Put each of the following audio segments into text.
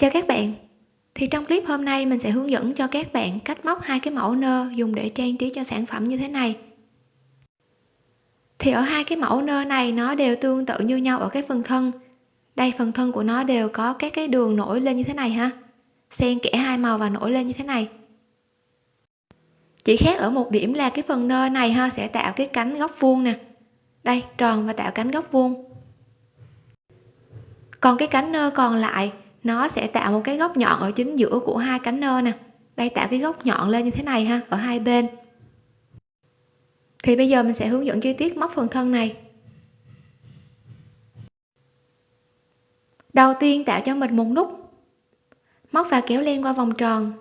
chào các bạn. Thì trong clip hôm nay mình sẽ hướng dẫn cho các bạn cách móc hai cái mẫu nơ dùng để trang trí cho sản phẩm như thế này. Thì ở hai cái mẫu nơ này, nó đều tương tự như nhau ở cái phần thân. Đây, phần thân của nó đều có các cái đường nổi lên như thế này ha. Xen kẽ hai màu và nổi lên như thế này. Chỉ khác ở một điểm là cái phần nơ này ha, sẽ tạo cái cánh góc vuông nè. Đây, tròn và tạo cánh góc vuông. Còn cái cánh nơ còn lại nó sẽ tạo một cái góc nhọn ở chính giữa của hai cánh nơ nè. Đây, tạo cái góc nhọn lên như thế này ha, ở hai bên. Thì bây giờ mình sẽ hướng dẫn chi tiết móc phần thân này. Đầu tiên tạo cho mình một nút. Móc và kéo len qua vòng tròn.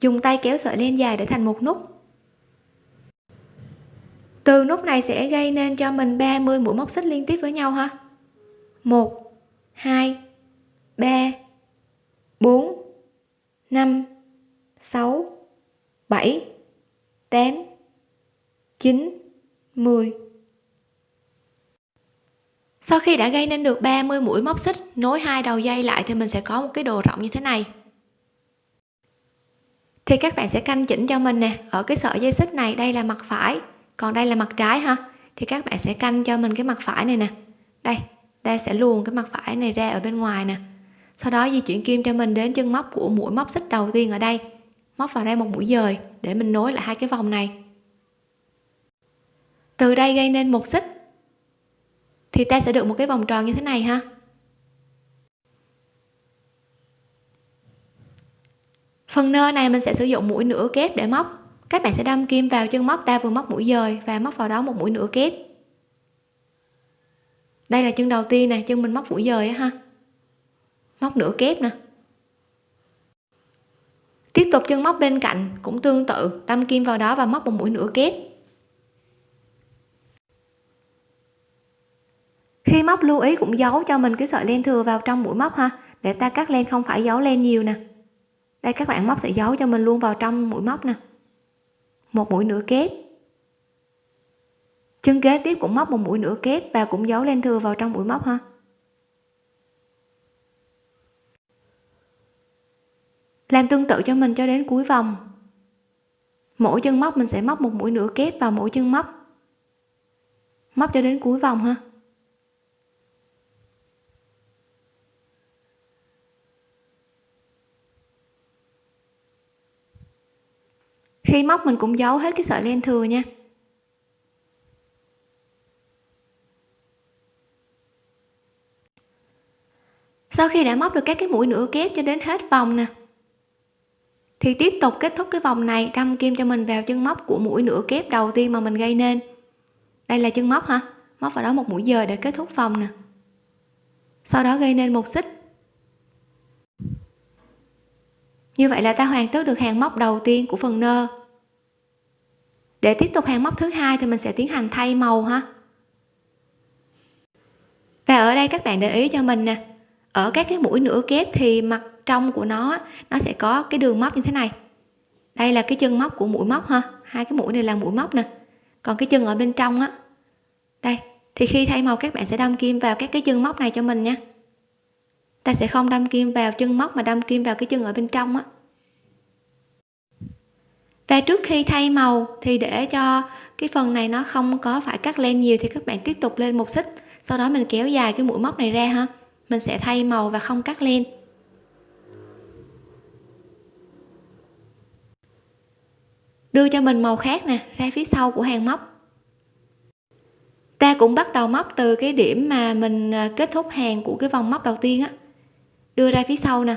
Dùng tay kéo sợi len dài để thành một nút. Từ nút này sẽ gây nên cho mình 30 mũi móc xích liên tiếp với nhau ha. 1 2 3 4 5 6 7 8 9 10 sau khi đã gây nên được 30 mũi móc xích, nối hai đầu dây lại thì mình sẽ có một cái đồ rộng như thế này. Thì các bạn sẽ canh chỉnh cho mình nè. Ở cái sợi dây xích này, đây là mặt phải, còn đây là mặt trái ha. Thì các bạn sẽ canh cho mình cái mặt phải này nè. Đây ta sẽ luồn cái mặt phải này ra ở bên ngoài nè sau đó di chuyển kim cho mình đến chân móc của mũi móc xích đầu tiên ở đây. Móc vào đây một mũi dời, để mình nối lại hai cái vòng này. Từ đây gây nên một xích, thì ta sẽ được một cái vòng tròn như thế này ha. Phần nơ này mình sẽ sử dụng mũi nửa kép để móc. Các bạn sẽ đâm kim vào chân móc, ta vừa móc mũi dời và móc vào đó một mũi nửa kép. Đây là chân đầu tiên này chân mình móc mũi dời ha móc nửa kép nè tiếp tục chân móc bên cạnh cũng tương tự, đâm kim vào đó và móc một mũi nửa kép. Khi móc lưu ý cũng giấu cho mình cái sợi len thừa vào trong mũi móc ha. Để ta cắt len không phải giấu len nhiều nè. Đây, các bạn móc sẽ giấu cho mình luôn vào trong mũi móc nè. Một mũi nửa kép. Chân kế tiếp cũng móc một mũi nửa kép và cũng giấu len thừa vào trong mũi móc ha. Làm tương tự cho mình cho đến cuối vòng. Mỗi chân móc mình sẽ móc một mũi nửa kép vào mỗi chân móc. Móc cho đến cuối vòng ha. Khi móc mình cũng giấu hết cái sợi len thừa nha. Sau khi đã móc được các cái mũi nửa kép cho đến hết vòng nè thì tiếp tục kết thúc cái vòng này, đâm kim cho mình vào chân móc của mũi nửa kép đầu tiên mà mình gây nên. Đây là chân móc hả? Móc vào đó một mũi dời để kết thúc vòng nè. Sau đó gây nên một xích. Như vậy là ta hoàn tất được hàng móc đầu tiên của phần nơ. Để tiếp tục hàng móc thứ hai thì mình sẽ tiến hành thay màu ha. Và ở đây các bạn để ý cho mình nè. Ở các cái mũi nửa kép thì mặt trong của nó nó sẽ có cái đường móc như thế này. Đây là cái chân móc của mũi móc ha. Hai cái mũi này là mũi móc nè. Còn cái chân ở bên trong á, đây, thì khi thay màu các bạn sẽ đâm kim vào các cái chân móc này cho mình nha. Ta sẽ không đâm kim vào chân móc mà đâm kim vào cái chân ở bên trong á. Và trước khi thay màu thì để cho cái phần này nó không có phải cắt len nhiều thì các bạn tiếp tục lên một xích. Sau đó mình kéo dài cái mũi móc này ra ha. Mình sẽ thay màu và không cắt len. Đưa cho mình màu khác nè, ra phía sau của hàng móc. Ta cũng bắt đầu móc từ cái điểm mà mình à, kết thúc hàng của cái vòng móc đầu tiên á, đưa ra phía sau nè.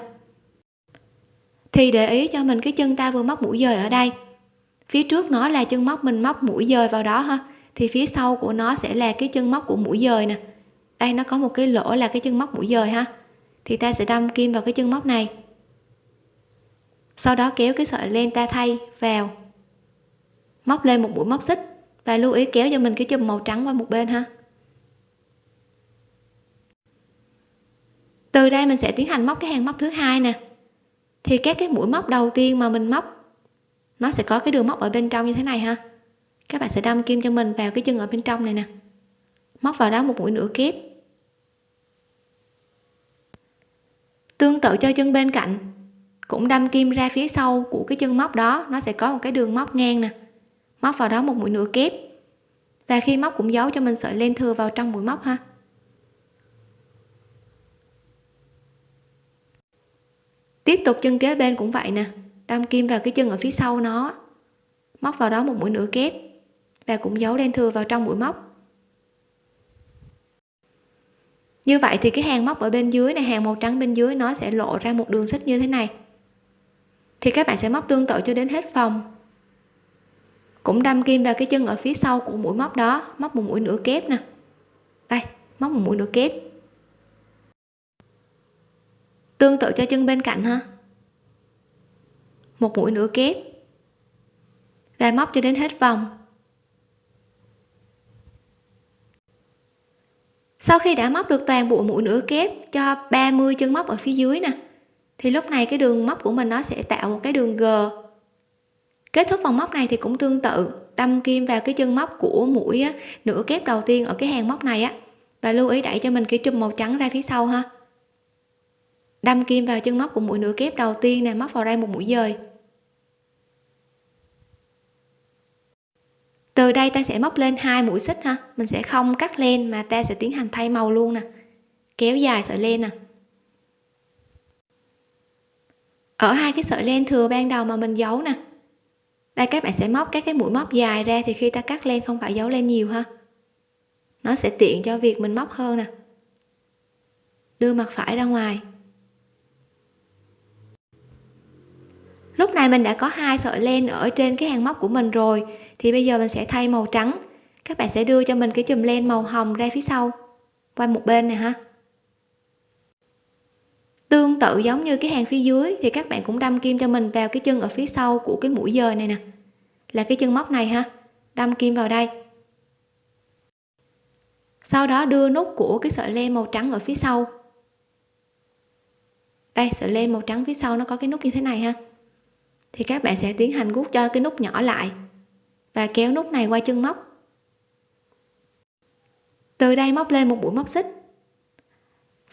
Thì để ý cho mình cái chân ta vừa móc mũi dời ở đây. Phía trước nó là chân móc mình móc mũi dời vào đó ha, thì phía sau của nó sẽ là cái chân móc của mũi dời nè. Đây, nó có một cái lỗ là cái chân móc mũi dời ha, thì ta sẽ đâm kim vào cái chân móc này. Sau đó kéo cái sợi len ta thay vào móc lên một mũi móc xích và lưu ý kéo cho mình cái chùm màu trắng qua một bên ha. Từ đây mình sẽ tiến hành móc cái hàng móc thứ hai nè. Thì các cái mũi móc đầu tiên mà mình móc, nó sẽ có cái đường móc ở bên trong như thế này ha. Các bạn sẽ đâm kim cho mình vào cái chân ở bên trong này nè. Móc vào đó một mũi nửa kép. Tương tự cho chân bên cạnh, cũng đâm kim ra phía sau của cái chân móc đó, nó sẽ có một cái đường móc ngang nè móc vào đó một mũi nửa kép. Và khi móc cũng giấu cho mình sợi len thừa vào trong mũi móc ha. Tiếp tục chân kế bên cũng vậy nè. Đâm kim vào cái chân ở phía sau nó. Móc vào đó một mũi nửa kép. Và cũng giấu len thừa vào trong mũi móc. Như vậy thì cái hàng móc ở bên dưới này, hàng màu trắng bên dưới nó sẽ lộ ra một đường xích như thế này. Thì các bạn sẽ móc tương tự cho đến hết vòng cũng đâm kim vào cái chân ở phía sau của mũi móc đó, móc một mũi nửa kép nè. Đây, móc một mũi nửa kép. Tương tự cho chân bên cạnh ha. Một mũi nửa kép. Và móc cho đến hết vòng. Sau khi đã móc được toàn bộ mũi nửa kép cho 30 chân móc ở phía dưới nè, thì lúc này cái đường móc của mình nó sẽ tạo một cái đường G kết thúc vòng móc này thì cũng tương tự đâm kim vào cái chân móc của mũi á, nửa kép đầu tiên ở cái hàng móc này á. Và lưu ý đẩy cho mình cái chùm màu trắng ra phía sau ha. Đâm kim vào chân móc của mũi nửa kép đầu tiên nè móc vào đây một mũi dời. Từ đây ta sẽ móc lên hai mũi xích ha mình sẽ không cắt len mà ta sẽ tiến hành thay màu luôn nè. Kéo dài sợi len nè. Ở hai cái sợi len thừa ban đầu mà mình giấu nè đây, các bạn sẽ móc các cái mũi móc dài ra thì khi ta cắt len không phải giấu len nhiều ha. Nó sẽ tiện cho việc mình móc hơn nè. Đưa mặt phải ra ngoài. Lúc này mình đã có hai sợi len ở trên cái hàng móc của mình rồi, thì bây giờ mình sẽ thay màu trắng. Các bạn sẽ đưa cho mình cái chùm len màu hồng ra phía sau, qua một bên này ha tương tự giống như cái hàng phía dưới, thì các bạn cũng đâm kim cho mình vào cái chân ở phía sau của cái mũi dời này nè. Là cái chân móc này ha. Đâm kim vào đây. Sau đó đưa nút của cái sợi len màu trắng ở phía sau. Đây, sợi len màu trắng phía sau nó có cái nút như thế này ha. Thì các bạn sẽ tiến hành gút cho cái nút nhỏ lại và kéo nút này qua chân móc. Từ đây móc lên một mũi móc xích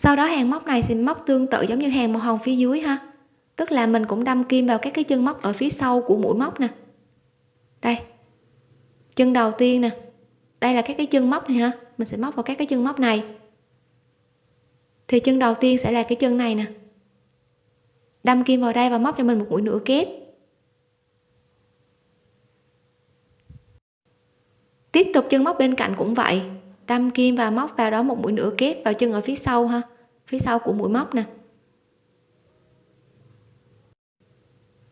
sau đó hàng móc này thì móc tương tự giống như hàng màu hồng phía dưới ha. Tức là mình cũng đâm kim vào các cái chân móc ở phía sau của mũi móc nè. Đây. Chân đầu tiên nè. Đây là các cái chân móc này ha. Mình sẽ móc vào các cái chân móc này. Thì chân đầu tiên sẽ là cái chân này nè. Đâm kim vào đây và móc cho mình một mũi nửa kép. Tiếp tục chân móc bên cạnh cũng vậy đâm kim và móc vào đó một mũi nửa kép, vào chân ở phía sau ha. Phía sau của mũi móc nè.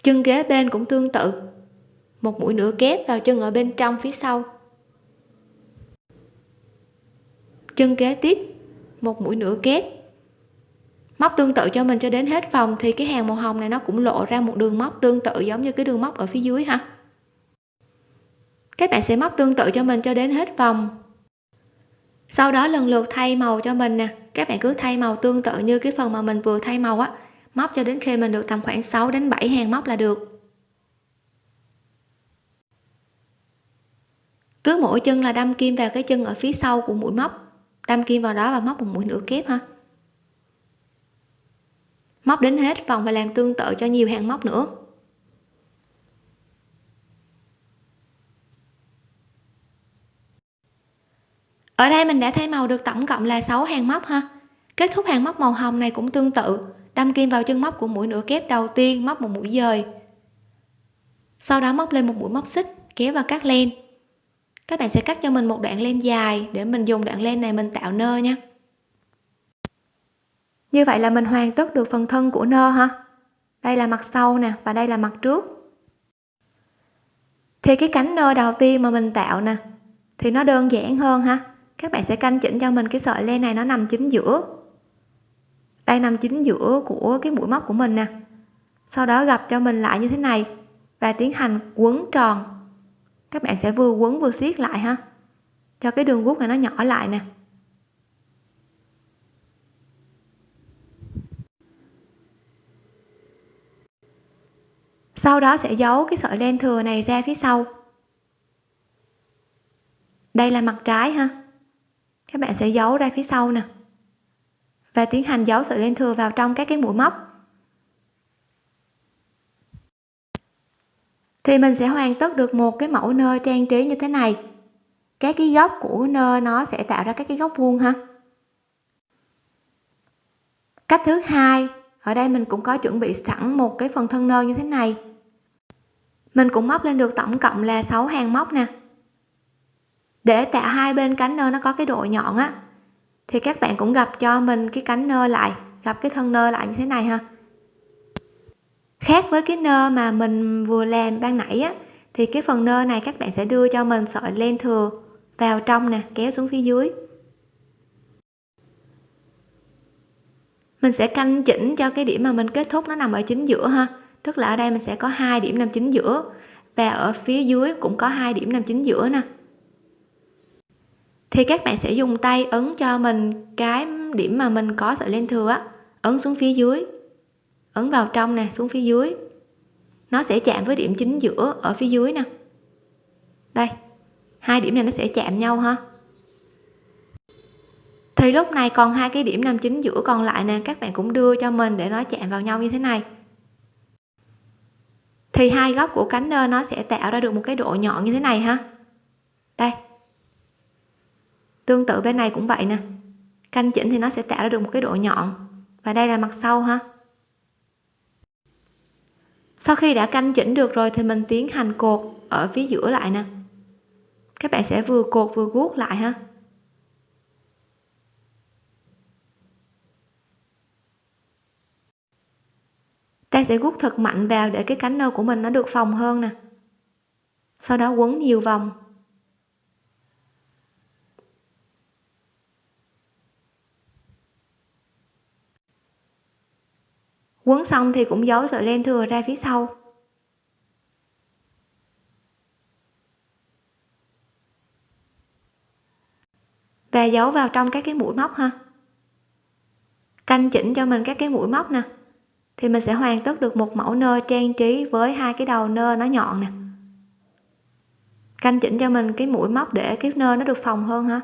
Chân kế bên cũng tương tự. Một mũi nửa kép vào chân ở bên trong phía sau. Chân kế tiếp, một mũi nửa kép. Móc tương tự cho mình cho đến hết vòng thì cái hàng màu hồng này nó cũng lộ ra một đường móc tương tự giống như cái đường móc ở phía dưới ha. Các bạn sẽ móc tương tự cho mình cho đến hết vòng sau đó lần lượt thay màu cho mình nè. Các bạn cứ thay màu tương tự như cái phần mà mình vừa thay màu á. Móc cho đến khi mình được tầm khoảng 6 đến 7 hàng móc là được. Cứ mỗi chân là đâm kim vào cái chân ở phía sau của mũi móc. Đâm kim vào đó và móc một mũi nửa kép ha. Móc đến hết vòng và làm tương tự cho nhiều hàng móc nữa. Ở đây mình đã thay màu được tổng cộng là 6 hàng móc ha. Kết thúc hàng móc màu hồng này cũng tương tự, đâm kim vào chân móc của mũi nửa kép đầu tiên móc một mũi dời. Sau đó móc lên một mũi móc xích, kéo vào cắt len. Các bạn sẽ cắt cho mình một đoạn len dài để mình dùng đoạn len này mình tạo nơ nha. Như vậy là mình hoàn tất được phần thân của nơ ha. Đây là mặt sau nè, và đây là mặt trước. Thì cái cánh nơ đầu tiên mà mình tạo nè, thì nó đơn giản hơn ha các bạn sẽ canh chỉnh cho mình cái sợi len này nó nằm chính giữa. Đây nằm chính giữa của cái mũi móc của mình nè. Sau đó gặp cho mình lại như thế này và tiến hành quấn tròn. Các bạn sẽ vừa quấn vừa siết lại ha. Cho cái đường guốc này nó nhỏ lại nè. Sau đó sẽ giấu cái sợi len thừa này ra phía sau. Đây là mặt trái ha các bạn sẽ giấu ra phía sau nè. Và tiến hành giấu sợi len thừa vào trong các cái mũi móc. Thì mình sẽ hoàn tất được một cái mẫu nơ trang trí như thế này. Các cái góc của nơ nó sẽ tạo ra các cái góc vuông ha. Cách thứ hai, ở đây mình cũng có chuẩn bị sẵn một cái phần thân nơ như thế này. Mình cũng móc lên được tổng cộng là 6 hàng móc nè để tạo hai bên cánh nơ nó có cái độ nhọn á, thì các bạn cũng gặp cho mình cái cánh nơ lại, gặp cái thân nơ lại như thế này ha. Khác với cái nơ mà mình vừa làm ban nãy á, thì cái phần nơ này các bạn sẽ đưa cho mình sợi len thừa vào trong nè, kéo xuống phía dưới. Mình sẽ canh chỉnh cho cái điểm mà mình kết thúc nó nằm ở chính giữa ha. Tức là ở đây mình sẽ có hai điểm nằm chính giữa và ở phía dưới cũng có hai điểm nằm chính giữa nè thì các bạn sẽ dùng tay ấn cho mình cái điểm mà mình có sợi len thừa á. Ấn xuống phía dưới. Ấn vào trong nè, xuống phía dưới. Nó sẽ chạm với điểm chính giữa ở phía dưới nè. Đây, hai điểm này nó sẽ chạm nhau ha. Thì lúc này còn hai cái điểm nằm chính giữa còn lại nè, các bạn cũng đưa cho mình để nó chạm vào nhau như thế này. Thì hai góc của cánh nơ nó sẽ tạo ra được một cái độ nhọn như thế này ha. Đây tương tự bên này cũng vậy nè. Canh chỉnh thì nó sẽ tạo ra được một cái độ nhọn. Và đây là mặt sau ha. Sau khi đã canh chỉnh được rồi thì mình tiến hành cột ở phía giữa lại nè. Các bạn sẽ vừa cột vừa guốc lại ha. Ta sẽ guốc thật mạnh vào để cái cánh nơ của mình nó được phòng hơn nè. Sau đó quấn nhiều vòng. Quấn xong thì cũng giấu sợi len thừa ra phía sau. Và giấu vào trong các cái mũi móc ha. Canh chỉnh cho mình các cái mũi móc nè. Thì mình sẽ hoàn tất được một mẫu nơ trang trí với hai cái đầu nơ nó nhọn nè. Canh chỉnh cho mình cái mũi móc để cái nơ nó được phòng hơn ha.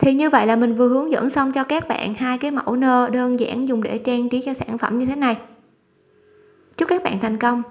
Thì như vậy là mình vừa hướng dẫn xong cho các bạn hai cái mẫu nơ đơn giản dùng để trang trí cho sản phẩm như thế này. Chúc các bạn thành công!